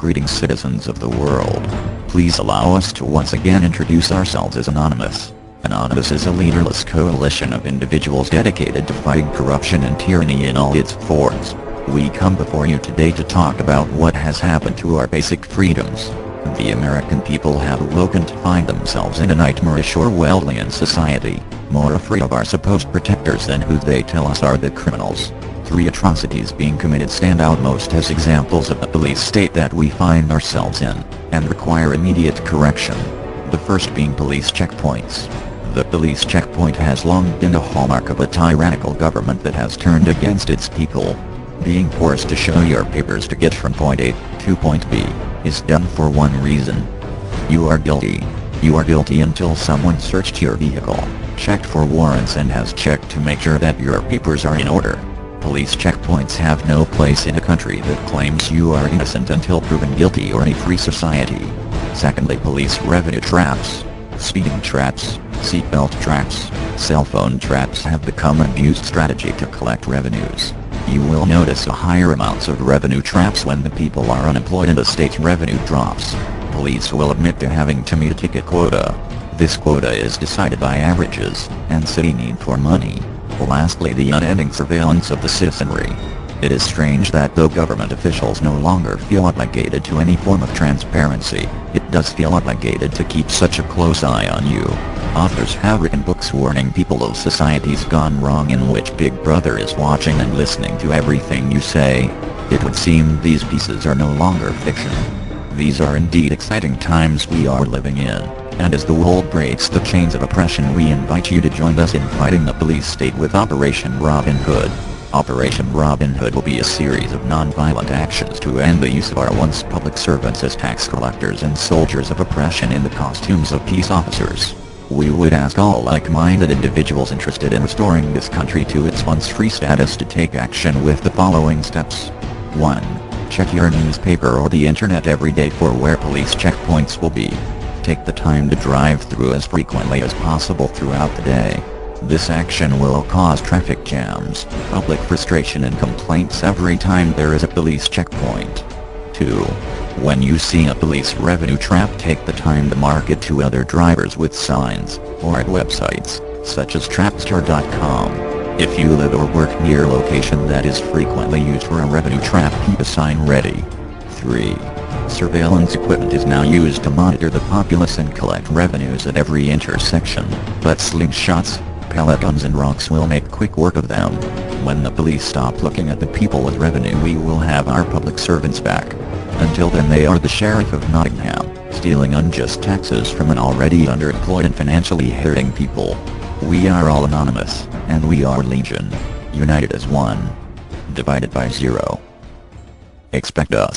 Greetings citizens of the world. Please allow us to once again introduce ourselves as Anonymous. Anonymous is a leaderless coalition of individuals dedicated to fighting corruption and tyranny in all its forms. We come before you today to talk about what has happened to our basic freedoms. The American people have awoken to find themselves in a nightmarish Orwellian society, more afraid of our supposed protectors than who they tell us are the criminals. Three atrocities being committed stand out most as examples of the police state that we find ourselves in, and require immediate correction. The first being police checkpoints. The police checkpoint has long been a hallmark of a tyrannical government that has turned against its people. Being forced to show your papers to get from point A to point B is done for one reason. You are guilty. You are guilty until someone searched your vehicle, checked for warrants and has checked to make sure that your papers are in order. Police checkpoints have no place in a country that claims you are innocent until proven guilty or a free society. Secondly police revenue traps. Speeding traps, seatbelt traps, cell phone traps have become an abused strategy to collect revenues. You will notice a higher amounts of revenue traps when the people are unemployed and the state's revenue drops. Police will admit to having to meet a ticket quota. This quota is decided by averages, and city need for money. Lastly the unending surveillance of the citizenry. It is strange that though government officials no longer feel obligated to any form of transparency, it does feel obligated to keep such a close eye on you. Authors have written books warning people of societies gone wrong in which Big Brother is watching and listening to everything you say. It would seem these pieces are no longer fiction. These are indeed exciting times we are living in, and as the world breaks the chains of oppression we invite you to join us in fighting the police state with Operation Robin Hood. Operation Robin Hood will be a series of non-violent actions to end the use of our once public servants as tax collectors and soldiers of oppression in the costumes of peace officers. We would ask all like-minded individuals interested in restoring this country to its once free status to take action with the following steps. 1. Check your newspaper or the internet every day for where police checkpoints will be. Take the time to drive through as frequently as possible throughout the day. This action will cause traffic jams, public frustration and complaints every time there is a police checkpoint. 2. When you see a police revenue trap take the time to mark it to other drivers with signs, or at websites, such as Trapster.com. If you live or work near a location that is frequently used for a revenue trap keep a sign ready. 3. Surveillance equipment is now used to monitor the populace and collect revenues at every intersection, but slingshots, pellet guns and rocks will make quick work of them. When the police stop looking at the people with revenue we will have our public servants back. Until then they are the sheriff of Nottingham, stealing unjust taxes from an already underemployed and financially hurting people. We are all anonymous, and we are legion. United as one. Divided by zero. Expect us.